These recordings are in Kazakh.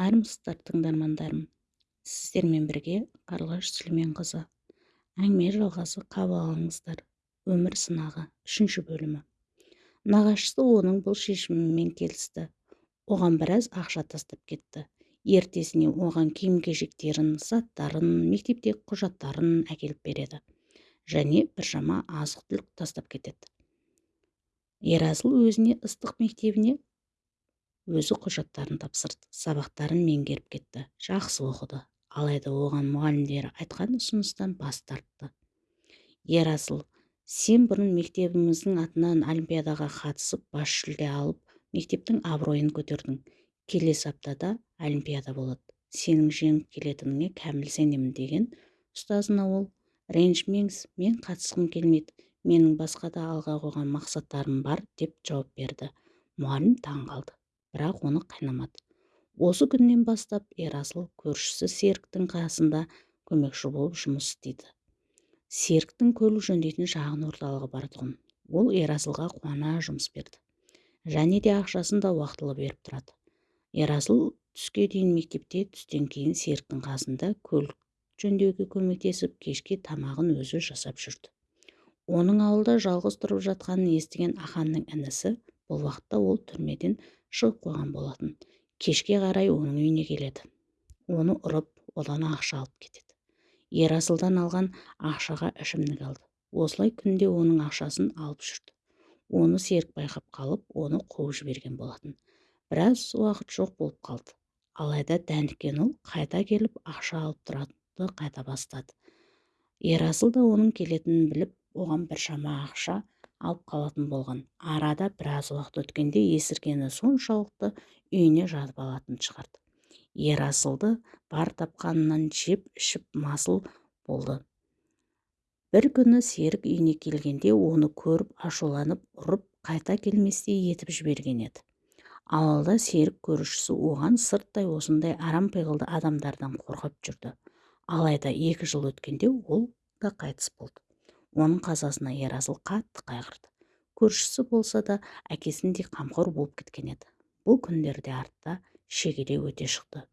армысыздар тыңдармандарым. Сіздермен бірге қарлығаш сүлейменқызы әңгіме жалғасы қабыл алыңыздар. Өмір сынағы үшінші бөлімі. Нағашысы оның бұл шешімімен келісті. Оған біраз ақша тастап кетті. Ертесіне оған киім-кешектерін заттарын мектептегі құжаттарын әкеліп береді. Және біршама азық-түлік тастап кетеді. Ерасыл өзіне ыстық мектебіне өзі құжаттарын тапсырды сабақтарын меңгеріп кетті жақсы оқыды. Алайда оған мұғалімдері айтқан ұсыныстан бас тартты. Ерасыл сен бұрын мектебіміздің атынан олимпиадаға қатысып бас жүлде алып мектептің абыройын көтердің. Келесі аптада олимпиада болады. Сенің жеңіп келетініңе кәміл сенемін деген ұстазына ол ренжімеңіз мен қатысқым келмейді менің басқа да алға қойған мақсаттарым бар деп жауап берді. Мұғалім таң қалды. Бірақ оны қинамады осы күннен бастап ерасыл көршісі серіктің қасында көмекші болып жұмыс істейді. Серіктің көлік жөндейтін шағын орталығы бар тұғын. Ол ерасылға қуана жұмыс берді. Және де ақшасын да уақытылы беріп тұрады. Ерасыл түске дейін мектепте түстен кейін серіктің қасында көлік жөндеуге көмектесіп кешке тамағын өзі жасап жүрді. Оның ауылда жалғыз тұрып жатқанын естіген аханның інісі бұл уақытта ол түрмеден шығып қойған болатын. Кешке қарай оның үйіне келеді. Оны ұрып одан ақша алып кетеді. Ерасылдан алған ақшаға ішімдік алды. Осылай күнде оның ақшасын алып жүрді. Оны серік байқап қалып оны қуып жіберген болатын. Біраз уақыт жоқ болып қалды. Алайда дәніккен ұл қайта келіп ақша алып тұруды қайта бастады. Ерасыл да оның келетінін біліп оған біршама ақша алып қалатын болған. Арада біраз уақыт өткенде есіркені соншалықты үйіне жатып алатын шығарды. Ерасылды бар тапқанынан жеп ішіп масыл болды. Бір күні серік үйіне келгенде оны көріп ашуланып ұрып қайта келместей етіп жіберген еді. Ауылда серік көрушісі оған сырттай осындай арам пиғылды адамдардан қорғап жүрді. Алайда екі жыл өткенде ол да қайтыс болды. Оның қазасына ерасыл қатты қайғырды. Көршісі болса да әкесіндей қамқор болып кеткен еді. Бұл күндерде артта шегеле өте шықты.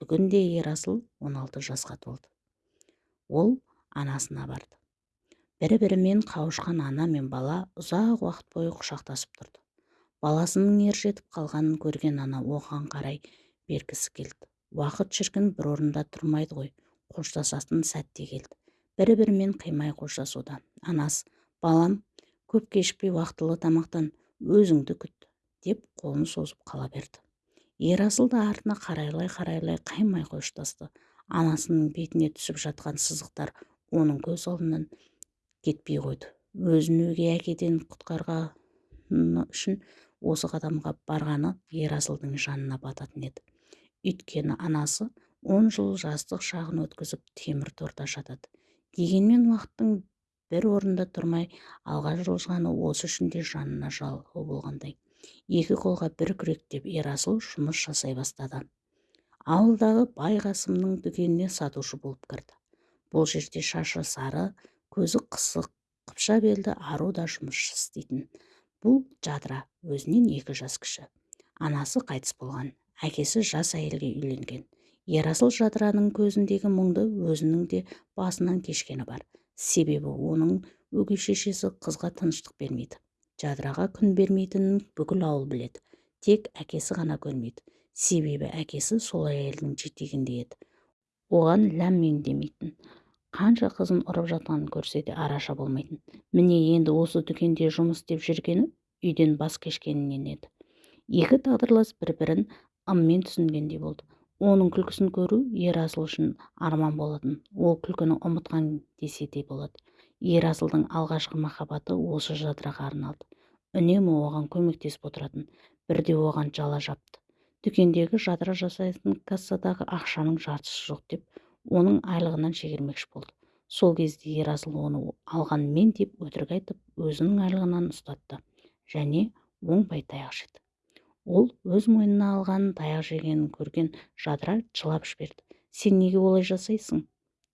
Бүгінде ерасыл 16 жасқа толды. Ол анасына барды. Бір бірімен қауышқан ана мен бала ұзақ уақыт бойы құшақтасып тұрды. Баласының ержетіп қалғанын көрген ана оған қарай бергісі келді. Уақыт шіркін бір орында тұрмайды ғой қоштасатын сәт те келді. Бір бірімен қимай қоштасуда. Анасы балам көп кешікпей уақытылы тамақтан өзіңді күт деп қолын созып қала берді. Ерасыл да артына қарайлай қарайлай қаймай қоштасты. Анасының бетіне түсіп жатқан сызықтар оның көз алдынан кетпей қойды. Өзін өгей әкеден құтқарғаны үшін осы қадамға барғаны ерасылдың жанына бататын еді. Өйткені анасы он жыл жастық шағын өткізіп темір торда жатады дегенмен уақыттың бір орында тұрмай алға жылжығаны осы үшін де жанына жалғау болғандай. Екі қолға бір күректеп ерасыл жұмыс жасай бастады. Ауылдағы бай қасымның дүкеніне сатушы болып кірді. Бұл жерде шашы сары көзі қысық қыпша белді ару да жұмыс істейтін. Бұл жадыра өзінен екі жас кіші. Анасы қайтыс болған әкесі жас әйелге үйленген. Ерасыл жадыраның көзіндегі мұңды өзінің де басынан кешкені бар. Себебі оның өгей шешесі қызға тыныштық бермейді. Жадыраға күн бермейтінін бүкіл ауыл біледі. Тек әкесі ғана көрмейді. Себебі әкесі сол әйелдің жетегінде еді. Оған ләм мим демейтін қанша қызын ұрып жатқанын көрсе де араша болмайтын. Міне енді осы дүкенде жұмыс істеп жүргені үйден бас кешкенінен еді екі тағдырлас бір бірін ыммен түсінгендей болды. Оның күлкісін көру ерасыл үшін арман болатын. Ол күлкіні ұмытқан десе де болады. Ерасылдың алғашқы махаббаты осы жадыраға арналды. Үнемі оған көмектесіп отыратын бірде оған жала жапты. Дүкендегі жадыра жасайтын кассадағы ақшаның жартысы жоқ деп оның айлығынан шегермекші болды. Сол кезде ерасыл оны алған мен деп өтірік айтып өзінің айлығынан ұстатты және оңбай таяқ жеді ол өз мойнына алғанын таяқ жегенін көрген жадыра жылап жіберді. Сен неге олай жасайсың?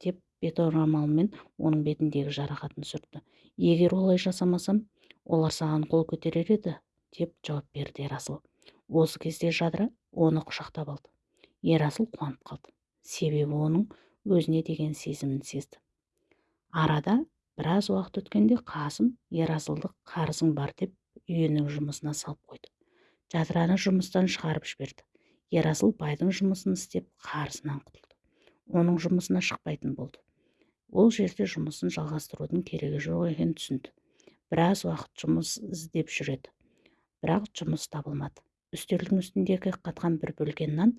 деп беторамалмен оның бетіндегі жарақатын сүртті. Егер олай жасамасам олар саған қол көтерер еді деп жауап берді ерасыл. Осы кезде жадыра оны құшақтап алды. Ерасыл қуанып қалды. Себебі оның өзіне деген сезімін сезді. Арада біраз уақыт өткенде қасым ерасылды қарызың бар деп үйінің жұмысына салып қойды. Жадыраны жұмыстан шығарып жіберді. Ерасыл байдың жұмысын істеп қарызынан құтылды. Оның жұмысына шықпайтын болды. Ол жерде жұмысын жалғастырудың керегі жоқ екенін түсінді. Біраз уақыт жұмыс іздеп жүреді. Бірақ жұмыс табылмады. Үстелдің үстіндегі қатқан бір бөлген нан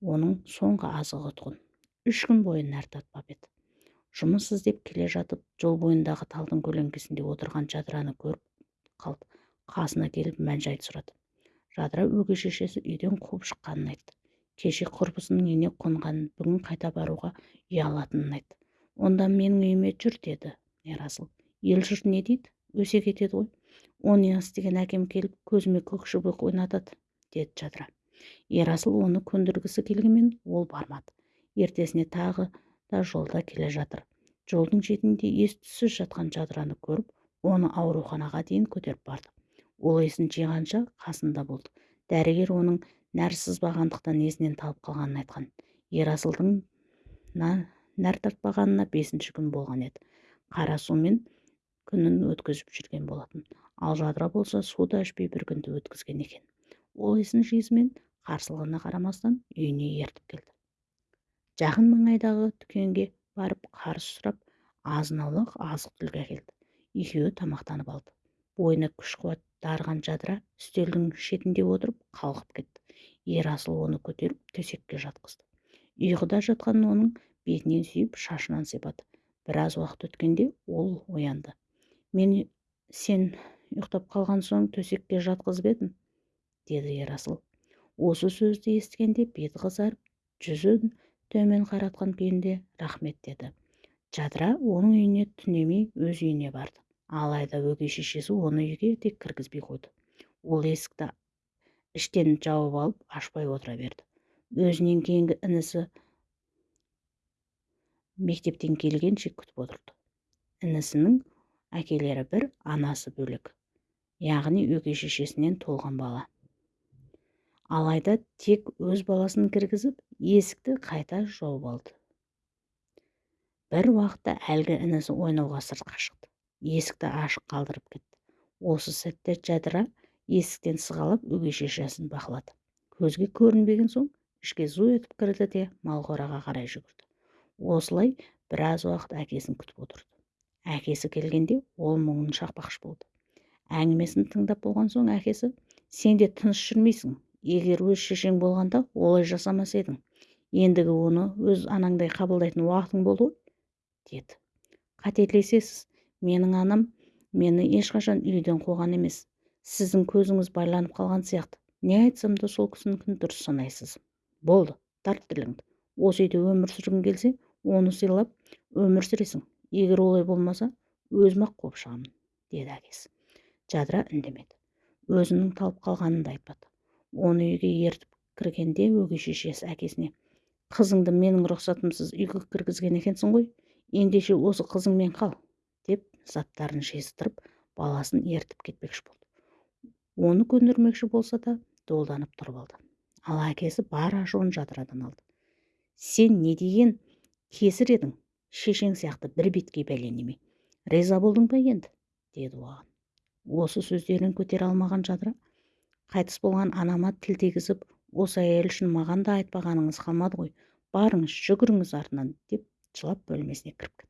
оның соңғы азығы тұғын үш күн бойы нәр татпап еді. Жұмыс іздеп келе жатып жол бойындағы талдың көлеңкесінде отырған жадыраны көріп қалды. Қасына келіп мән жайды сұрады. Жадыра өгей шешесі үйден қуып шыққанын айтты. Кеше құрбысының үйіне қонғанын бүгін қайта баруға ұялатынын айтты. Онда менің үйіме жүр деді ерасыл ел жұрт не дейді? Өсе кетеді ғой. Оны істеген әкем келіп көзіме көк шыбық ойнатады деді жадыра. Ерасыл оны көндіргісі келгенмен ол бармады. Ертесіне тағы да жолда келе жатыр. Жолдың шетінде ес түссіз жатқан жадыраны көріп оны ауруханаға дейін көтеріп барды. Ол есін жиғанша қасында болды. Дәрігер оның нәр сызбағандықтан есінен талып қалғанын айтқан. Ерасылдың нәр тартпағанына бесінші күн болған еді. Қара сумен күнін өткізіп жүрген болатын. Ал жадыра болса суды ішпей бір күнді өткізген екен. Ол есін жиысымен қарсылығына қарамастан үйіне ертіп келді. Жақын маңайдағы дүкенге барып қарыз сұрап азын аулақ азық түлік әкелді. Екеуі тамақтанып алды. Бойына күш қуат дарыған жадыра үстелдің шетінде отырып қалғып кетті. Ерасыл оны көтеріп төсекке жатқызды. Ұйқыда жатқан оның бетінен сүйіп шашынан сипады. Біраз уақыт өткенде ол оянды. Мен сен ұйықтап қалған соң төсекке жатқызып едім деді ерасыл осы сөзді естігенде беті қызарып жүзін төмен қаратқан күйінде рахмет деді. Жадыра оның үйіне түнемей өз үйіне барды. Алайда өгей шешесі оны үйге тек кіргізбей қойды. Ол есікті іштен жауып алып ашпай отыра берді. Өзінен кейінгі інісі мектептен келгенше күтіп отырды. Інісінің әкелері бір анасы бөлек яғни өгей шешесінен толған бала. Алайда тек өз баласын кіргізіп есікті қайта жауып алды. Бір уақытта әлгі інісі ойнауға сыртқа шықты. Есікті ашық қалдырып кетті. Осы сәтте жадыра есіктен сығалап өгей шешесін бақылады. Көзге көрінбеген соң ішке зу етіп кірді де малқораға қарай жүгірді. Осылай біраз уақыт әкесін күтіп отырды. Әкесі келгенде ол мұңын шақпақшы болды. Әңгімесін тыңдап болған соң әкесі сен де тыныш жүрмейсің. Егер өз шешең болғанда олай жасамас едің. Ендігі оны өз анаңдай қабылдайтын уақытың болды ғой деді. Қателесесіз менің анам мені ешқашан үйден қуған емес. Сіздің көзіңіз байланып қалған сияқты. Не айтсам да сол кісінікін дұрыс санайсыз. Болды тарт тіліңді. Осы үйде өмір сүргің келсе оны сыйлап өмір сүресің. Егер олай болмаса өзім ақ қуып шығамын деді әкесі. Жадыра үндемеді. Өзінің талып қалғанын да айтпады. Оны үйге ертіп кіргенде өгей шешесі әкесіне қызыңды менің рұқсатымсыз үйге кіргізген екенсің ғой. Ендеше осы қызыңмен қал заттарын жиыстырып баласын ертіп кетпекші болды. Оны көндірмекші болса да долданып тұрып алды. Ал әкесі бар ашуын жадырадан алды. Сен не деген кесір едің? Шешең сияқты бір беткей бәле неме риза болдың ба енді деді оған осы сөздерін көтере алмаған жадыра. Қайтыс болған анама тіл тигізіп осы әйел үшін маған да айтпағаныңыз қалмады ғой. Барыңыз жүгіріңіз артынан деп жылап бөлмесіне кіріп кетті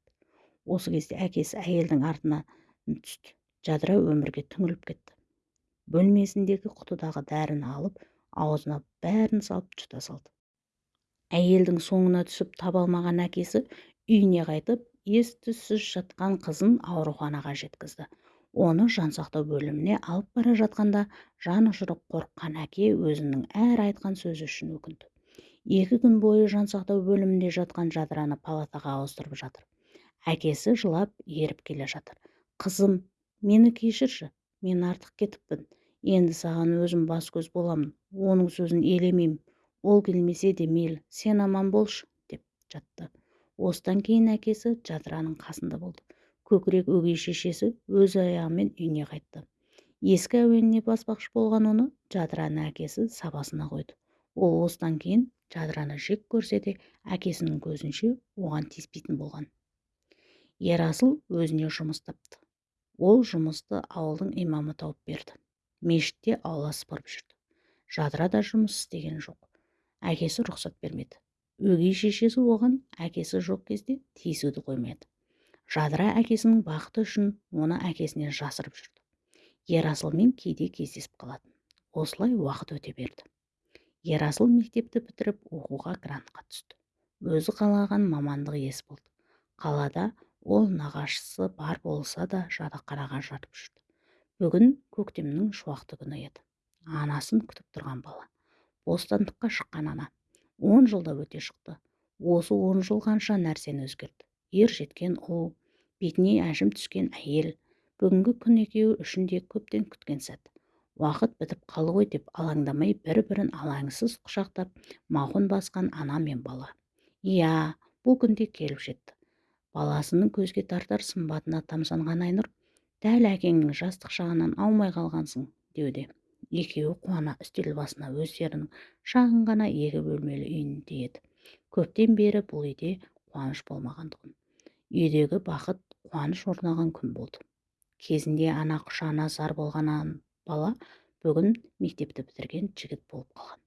осы кезде әкесі әйелдің артына түсті жадыра өмірге түңіліп кетті. Бөлмесіндегі құтыдағы дәріні алып аузына бәрін салып жұта салды. Әйелдің соңына түсіп таба алмаған әкесі үйіне қайтып ес түссіз жатқан қызын ауруханаға жеткізді. Оны жансақтау бөліміне алып бара жатқанда жан ұшырып қорыққан әке өзінің әр айтқан сөзі үшін өкінді. Екі күн бойы жансақтау бөлімінде жатқан жадыраны палатаға ауыстырып жатыр. Әкесі жылап еріп келе жатыр. Қызым мені кешірші мен артық кетіппін. Енді саған өзім бас көз боламын. Оның сөзін елемеймін. Ол келмесе де мейлі сен аман болшы деп жатты. Осыдан кейін әкесі жадыраның қасында болды. Көкірек өгей шешесі өз аяғымен үйіне қайтты. Ескі әуеніне баспақшы болған оны жадыраның әкесі сабасына қойды. Ол осыдан кейін жадыраны жек көрсе де әкесінің көзінше оған тиіспейтін болған. Ерасыл өзіне жұмыс тапты. Ол жұмысты ауылдың имамы тауып берді. Мешітте аула сыпырып жүрді. Жадыра да жұмыс істеген жоқ. Әкесі рұқсат бермеді. Өгей шешесі оған әкесі жоқ кезде тиісуді қоймады жадыра әкесінің бақыты үшін оны әкесінен жасырып жүрді. Ерасылмен кейде кездесіп қалатын. Осылай уақыт өте берді. Ерасыл мектепті бітіріп оқуға грантқа түсті. Өзі қалаған мамандық иесі болды. Қалада ол нағашысы бар болса да жадақараға жатып жүрді. Бүгін көктемнің шуақты күні еді. Анасын күтіп тұрған бала. Бостандыққа шыққан ана. Он жылда өте шықты. Осы он жыл қанша нәрсені өзгерді? Ер жеткен ұл бетіне әжім түскен әйел. Бүгінгі күн екеуі үшін де көптен күткен сәт. Уақыт бітіп қалды ғой деп алаңдамай бір-бірін алаңсыз құшақтап мауқын басқан ана мен бала. Иә бұл күнде келіп жетті. Баласының көзге тартар сымбатына тамсанған айнұр дәл әкеңнің жастық шағынан аумай қалғансың деуде. Екеуі қуана үстел басына өздерінің шағын ғана екі бөлмелі үйінде еді көптен бері бұл үйде қуаныш болмаған тұғын үйдегі бақыт қуаныш орнаған күн болды. Кезінде ана құшағына зар болған бала бүгін мектепті бітірген жігіт болып қалған.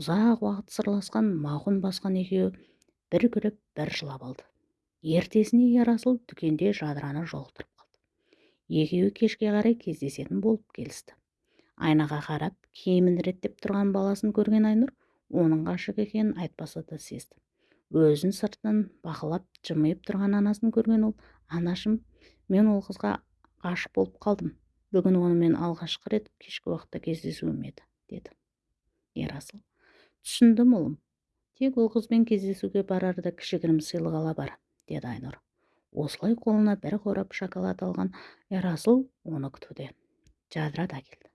Ұзақ уақыт сырласқан мауқын басқан екеуі бір күліп бір жылап алды. Ертесіне ерасыл дүкенде жадыраны жолықтырып қалды. Екеуі кешке қарай кездесетін болып келісті. Айнаға қарап киімін реттеп тұрған баласын көрген айнұр оның ғашық екенін айтпаса да сезді. Өзін сыртынан бақылап жымиып тұрған анасын көрген ол анашым мен ол қызға ғашық болып қалдым. Бүгін онымен алғашқы рет кешкі уақытта кездесуім еді деді. Ерасыл түсіндім ұлым. Тек ол қызбен кездесуге барарда кішігірім сыйлық ала бар. Деді айнұр. Осылай қолына бір қорап шоколад алған ерасыл оны күтуде. Жадыра да келді.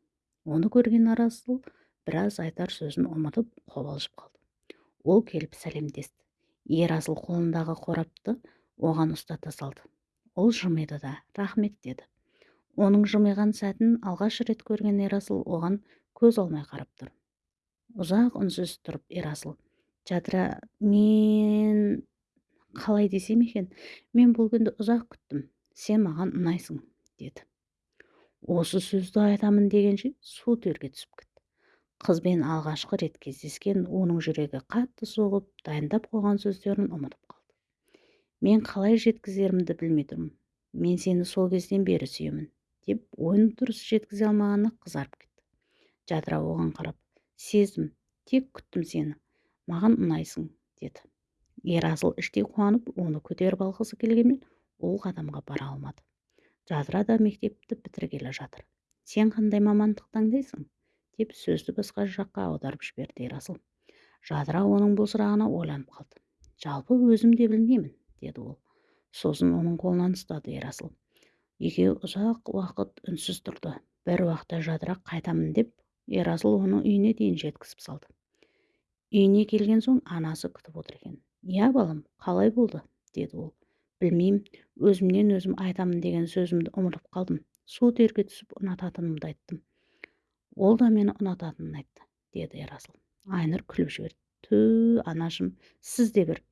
Оны көрген арасыл біраз айтар сөзін ұмытып қобалжып қалды. Ол келіп сәлемдесті. Ерасыл қолындағы қорапты оған ұстата салды. Ол жымиды да рахмет деді. Оның жымиған сәтін алғаш рет көрген ерасыл оған көз алмай қарап тұр. Ұзақ үнсіз тұрып ерасыл жадыра мен қалай десем екен? Мен бұл күнді ұзақ күттім сен маған ұнайсың деді. Осы сөзді айтамын дегенше су терге түсіп кетті. Қызбен алғашқы рет кездескен оның жүрегі қатты соғып дайындап қойған сөздерін ұмытып қалды. Мен қалай жеткізерімді білмей тұрмын. Мен сені сол кезден бері сүйемін деп ойын дұрыс жеткізе алмағанына қызарып кетті. Жадыра оған қарап сездім тек күттім сені. Маған ұнайсың деді. Ерасыл іштей қуанып оны көтеріп алғысы келгенмен ол қадамға бара алмады. Жадыра да мектепті бітіргелі жатыр. Сен қандай мамандық таңдайсың деп сөзді басқа жаққа аударып жіберді ерасыл жадыра оның бұл сұрағына ойланып қалды. Жалпы өзім де білмеймін деді ол. Сосын оның қолынан ұстады ерасыл екеуі ұзақ уақыт үнсіз тұрды. Бір уақытта жадырақ қайтамын деп ерасыл оның үйіне дейін жеткізіп салды. Үйіне келген соң анасы күтіп отыр екен. Иә балам қалай болды? деді ол. Білмеймін өзімнен өзім айтамын деген сөзімді ұмытып қалдым. Су терге түсіп ұнататынымды айттым. Ол да мені ұнататынын айтты деді ерасыл айнұр күліп жіберді. Тө анашым сіз де бір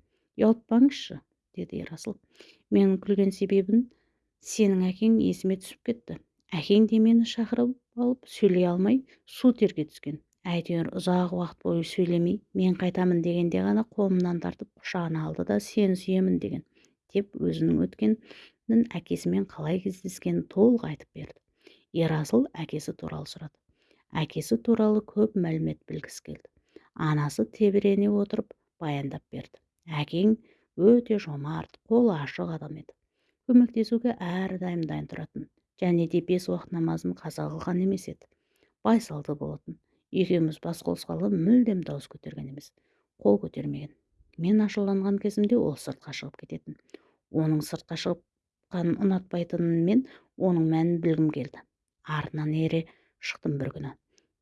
ұялтпаңызшы деді ерасыл менің күлген себебім сенің әкең есіме түсіп кетті. Әкең де мені шақырып алып сөйлей алмай су терге түскен. Әйтеуір ұзақ уақыт бойы сөйлемей мен қайтамын дегенде ғана қолымнан тартып құшағына алды да сені сүйемін деген деп өзінің өткенін әкесімен қалай кездескенін толық айтып берді. Ерасыл әкесі туралы сұрады. Әкесі туралы көп мәлімет білгісі келді. Анасы тебірене отырып баяндап берді. Әкең өте жомарт қолы ашық адам еді. Көмектесуге әрдайым дайын тұратын және де бес уақыт намазын қаза қылған емес еді. Байсалды болатын. Екеуміз бас қосқалы мүлдем дауыс көтерген емес қол көтермеген. Мен ашуланған кезімде ол сыртқа шығып кететін. Оның сыртқа шыққанын ұнатпайтынын оның мәнін білгім келді. Артынан ере шықтым бір күні.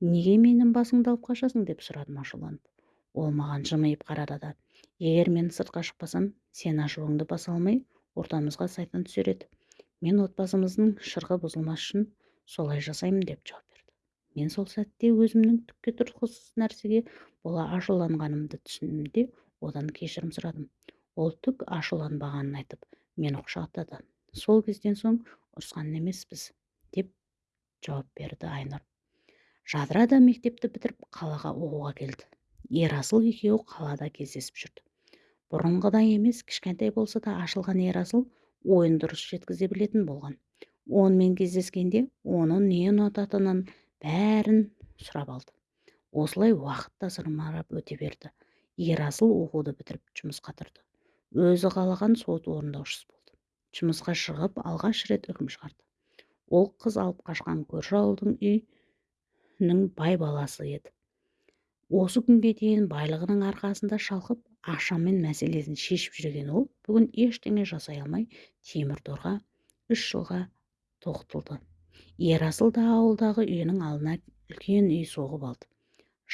Неге менің басыңды алып қашасың? деп сұрадым ашуланып. Ол маған жымиып қарады да егер мен сыртқа шықпасам сен ашуыңды баса алмай ортамызға сайтан түсер еді. Мен отбасымыздың шырқы бұзылмас үшін солай жасаймын деп жауап мен сол сәтте өзімнің түкке тұрғысыз нәрсеге бола ашуланғанымды түсіндім де одан кешірім сұрадым. Ол түк ашуланбағанын айтып мені құшақтады сол кезден соң ұрысқан емеспіз деп жауап берді айнұр. Жадыра да мектепті бітіріп қалаға оқуға келді. Ерасыл екеуі қалада кездесіп жүрді. Бұрынғыдай емес кішкентай болса да ашылған ерасыл ойын дұрыс жеткізе білетін болған. Онымен кездескенде оны не ұнататынын бәрін сұрап алды. Осылай уақыт та зырмарап өте берді. Ерасыл оқуды бітіріп жұмысқа тұрды өзі қалаған сот орындаушысы болды. Жұмысқа шығып алғаш рет үкім шығарды. Ол қыз алып қашқан көрші ауылдың үйінің бай баласы еді. Осы күнге дейін байлығының арқасында шалқып ақшамен мәселесін шешіп жүрген ол бүгін ештеңе жасай алмай темір торға үш жылға тоқтылды ерасыл да ауылдағы үйінің алдына үлкен үй соғып алды.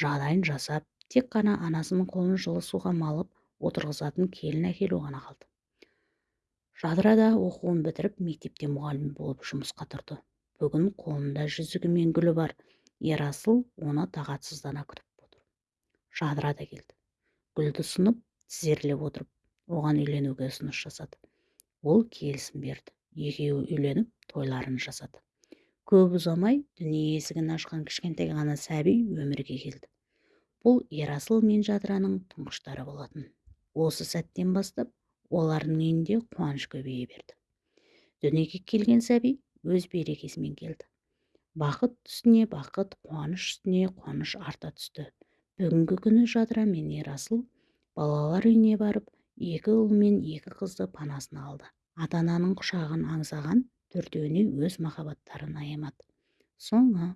Жағдайын жасап тек қана анасының қолын жылы суға малып отырғызатын келін әкелу ғана қалды. Жадыра да оқуын бітіріп мектепте мұғалім болып жұмысқа тұрды. Бүгін қолында жүзігі мен гүлі бар. Ерасыл оны тағатсыздана күтіп отыр. Жадыра да келді. Гүлді ұсынып тізерлеп отырып оған үйленуге ұсыныс жасады. Ол келісім берді. Екеуі үйленіп тойларын жасады. Көп ұзамай дүние есігін ашқан кішкентай ғана сәби өмірге келді. Бұл ерасыл мен жадыраның тұңғыштары болатын. Осы сәттен бастап олардың үйінде қуаныш көбейе берді. Дүниеге келген сәби өз берекесімен келді. Бақыт үстіне бақыт қуаныш үстіне қуаныш арта түсті. Бүгінгі күні жадыра мен ерасыл балалар үйіне барып екі ұл мен екі қызды панасына алды. Ата ананың құшағын аңсаған төртеуіне өз махаббаттарын аямады соңы